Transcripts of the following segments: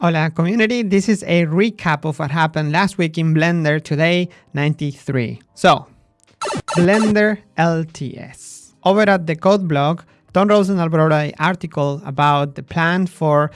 Hola community, this is a recap of what happened last week in Blender today 93. So, Blender LTS. Over at the code blog, Ton Roosendaal wrote an article about the plan for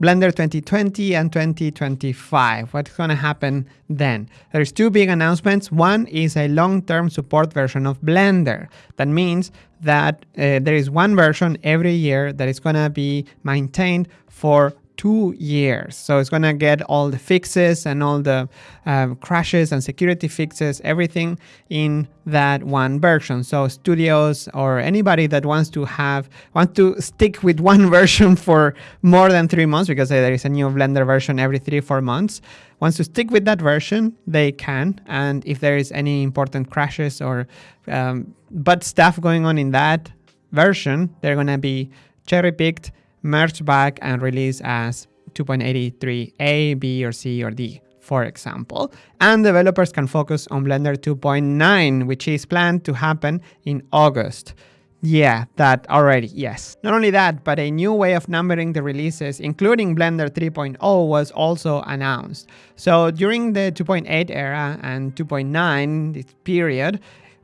Blender 2020 and 2025. What's going to happen then? There's two big announcements. One is a long-term support version of Blender. That means that uh, there is one version every year that is going to be maintained for two years. So it's going to get all the fixes and all the um, crashes and security fixes, everything in that one version. So studios or anybody that wants to have, want to stick with one version for more than three months, because there is a new Blender version every three, four months, wants to stick with that version, they can. And if there is any important crashes or um, bad stuff going on in that version, they're going to be cherry picked merged back and release as 2.83a, b, or c, or d, for example. And developers can focus on Blender 2.9, which is planned to happen in August. Yeah, that already, yes. Not only that, but a new way of numbering the releases, including Blender 3.0, was also announced. So during the 2.8 era and 2.9 this period,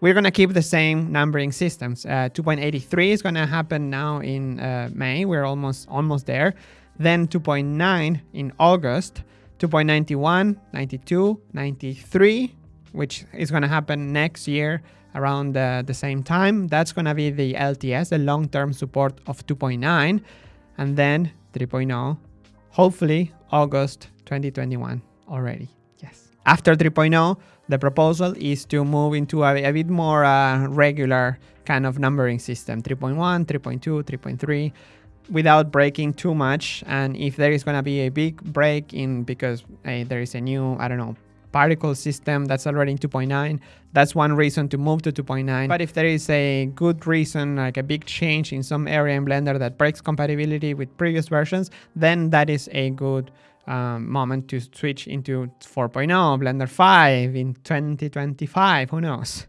we're going to keep the same numbering systems. Uh, 2.83 is going to happen now in uh, May. We're almost almost there. Then 2.9 in August, 2.91, 92, 93, which is going to happen next year around the, the same time. That's going to be the LTS, the long-term support of 2.9. And then 3.0, hopefully August 2021 already. Yes. After 3.0, the proposal is to move into a, a bit more uh, regular kind of numbering system, 3.1, 3.2, 3.3, without breaking too much. And if there is going to be a big break in because there is a new, I don't know, particle system that's already in 2.9, that's one reason to move to 2.9. But if there is a good reason, like a big change in some area in Blender that breaks compatibility with previous versions, then that is a good um, moment to switch into 4.0, Blender 5 in 2025, who knows?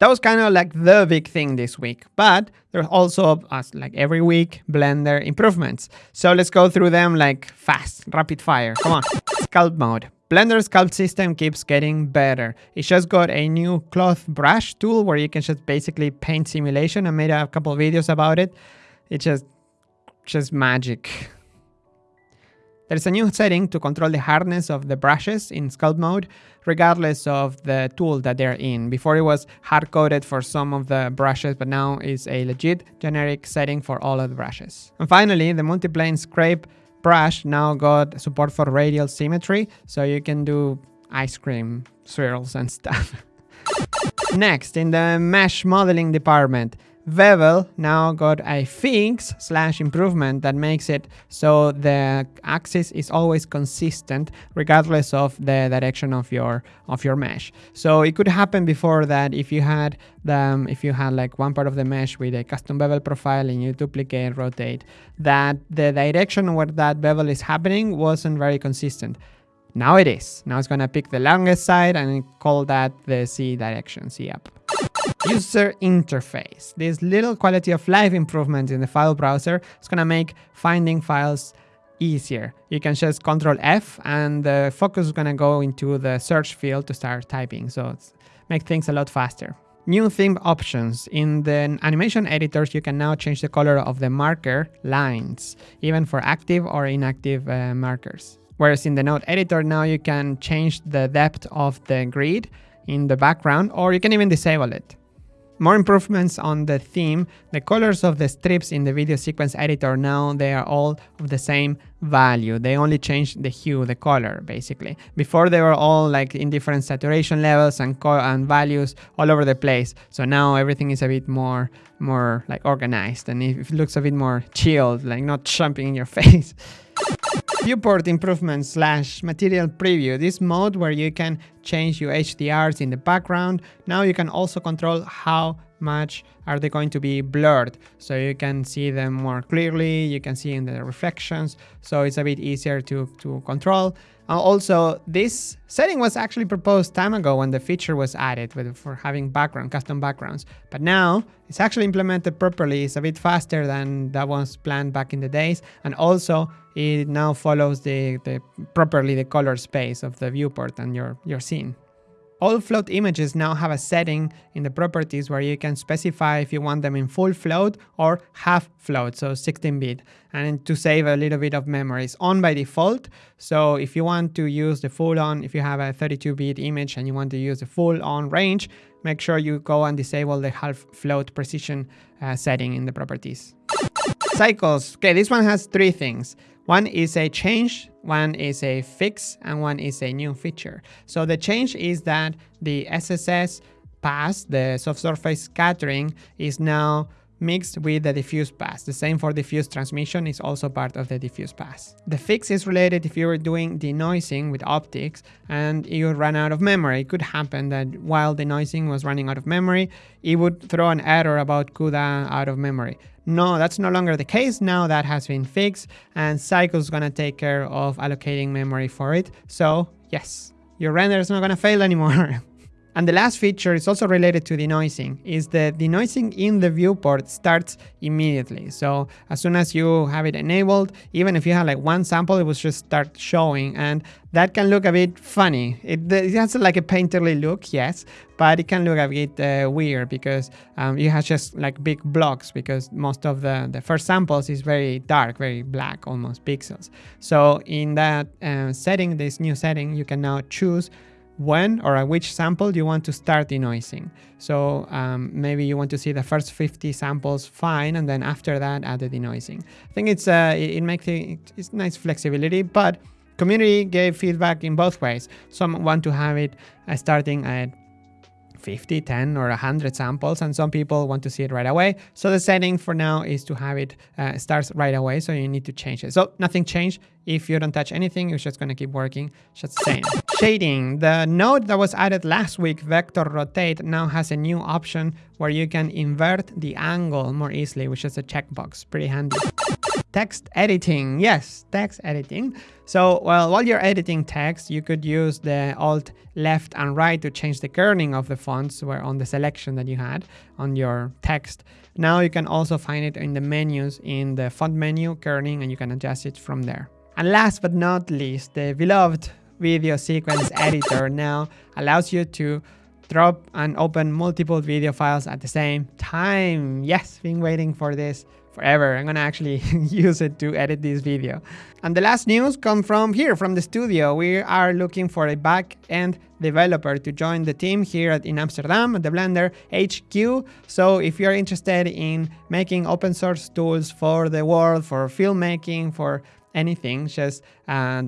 That was kind of like the big thing this week, but there's also, as like every week, Blender improvements. So let's go through them like fast, rapid fire. Come on. Sculpt mode. Blender sculpt system keeps getting better. It just got a new cloth brush tool where you can just basically paint simulation. I made a couple videos about it. It's just, just magic. There's a new setting to control the hardness of the brushes in sculpt mode, regardless of the tool that they're in. Before it was hard-coded for some of the brushes, but now it's a legit generic setting for all of the brushes. And finally, the multiplane scrape brush now got support for radial symmetry, so you can do ice cream swirls and stuff. Next, in the mesh modeling department, Bevel now got a fix slash improvement that makes it so the axis is always consistent regardless of the direction of your of your mesh. So it could happen before that if you had the um, if you had like one part of the mesh with a custom bevel profile and you duplicate rotate that the direction where that bevel is happening wasn't very consistent. Now it is. Now it's gonna pick the longest side and call that the Z direction, Z up. User interface. This little quality of life improvement in the file browser is going to make finding files easier. You can just control F and the focus is going to go into the search field to start typing. So make things a lot faster. New theme options. In the animation editors, you can now change the color of the marker lines, even for active or inactive uh, markers. Whereas in the node editor, now you can change the depth of the grid in the background, or you can even disable it. More improvements on the theme. The colors of the strips in the video sequence editor now they are all of the same value. They only change the hue, the color basically. Before they were all like in different saturation levels and, and values all over the place. So now everything is a bit more more like organized and it looks a bit more chilled, like not jumping in your face. Viewport improvement slash material preview. This mode where you can change your HDRs in the background. Now you can also control how much are they going to be blurred. So you can see them more clearly, you can see in the reflections, so it's a bit easier to, to control. Uh, also, this setting was actually proposed time ago when the feature was added with, for having background, custom backgrounds. But now it's actually implemented properly. It's a bit faster than that was planned back in the days. And also it now follows the, the properly the color space of the viewport and your, your scene. All float images now have a setting in the properties where you can specify if you want them in full float or half float, so 16-bit, and to save a little bit of memory. It's on by default, so if you want to use the full on, if you have a 32-bit image and you want to use the full on range, make sure you go and disable the half float precision uh, setting in the properties. Cycles. Okay, this one has three things. One is a change, one is a fix, and one is a new feature. So the change is that the SSS pass, the subsurface scattering, is now mixed with the diffuse pass. The same for diffuse transmission is also part of the diffuse pass. The fix is related if you were doing denoising with OptiX and you run out of memory. It could happen that while denoising was running out of memory, it would throw an error about CUDA out of memory. No, that's no longer the case. Now that has been fixed and Cycle is going to take care of allocating memory for it. So yes, your render is not going to fail anymore. And the last feature is also related to denoising, is that the denoising in the viewport starts immediately. So as soon as you have it enabled, even if you have like one sample, it will just start showing. And that can look a bit funny. It, it has like a painterly look, yes, but it can look a bit uh, weird because um, you have just like big blocks because most of the, the first samples is very dark, very black, almost pixels. So in that uh, setting, this new setting, you can now choose when or at which sample you want to start denoising. So um, maybe you want to see the first 50 samples fine, and then after that add the denoising. I think it's uh, it, it makes it, it's nice flexibility, but community gave feedback in both ways. Some want to have it uh, starting at 50, 10, or 100 samples, and some people want to see it right away. So the setting for now is to have it uh, starts right away, so you need to change it. So nothing changed. If you don't touch anything, it's just going to keep working, just the same. Shading. The node that was added last week, Vector Rotate, now has a new option where you can invert the angle more easily, which is a checkbox. Pretty handy. Text editing. Yes, text editing. So, well, while you're editing text, you could use the Alt left and right to change the kerning of the fonts where on the selection that you had on your text. Now you can also find it in the menus in the font menu, kerning, and you can adjust it from there. And last but not least, the beloved video sequence editor now allows you to drop and open multiple video files at the same time. Yes, been waiting for this forever. I'm gonna actually use it to edit this video. And the last news come from here, from the studio. We are looking for a back-end developer to join the team here at, in Amsterdam at the Blender HQ. So if you're interested in making open source tools for the world, for filmmaking, for anything, just uh,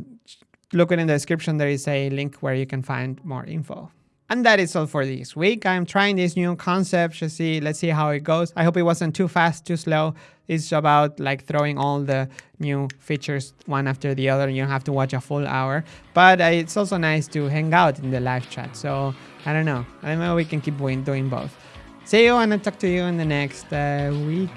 look in the description. There is a link where you can find more info. And that is all for this week. I'm trying this new concept to see, let's see how it goes. I hope it wasn't too fast, too slow. It's about like throwing all the new features one after the other. You don't have to watch a full hour, but uh, it's also nice to hang out in the live chat. So I don't know. I don't know we can keep doing both. See you and I'll talk to you in the next uh, week.